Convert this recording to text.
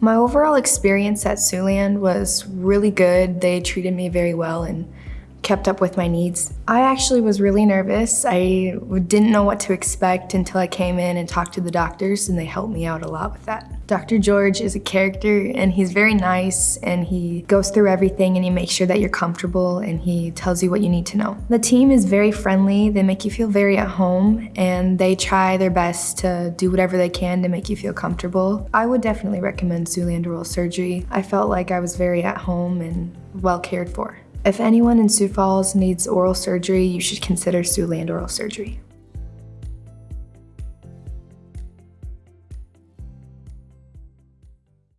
My overall experience at Siouxland was really good. They treated me very well and kept up with my needs. I actually was really nervous. I didn't know what to expect until I came in and talked to the doctors and they helped me out a lot with that. Dr. George is a character and he's very nice and he goes through everything and he makes sure that you're comfortable and he tells you what you need to know. The team is very friendly, they make you feel very at home and they try their best to do whatever they can to make you feel comfortable. I would definitely recommend Siouxland Oral Surgery. I felt like I was very at home and well cared for. If anyone in Sioux Falls needs oral surgery, you should consider Siouxland Oral Surgery.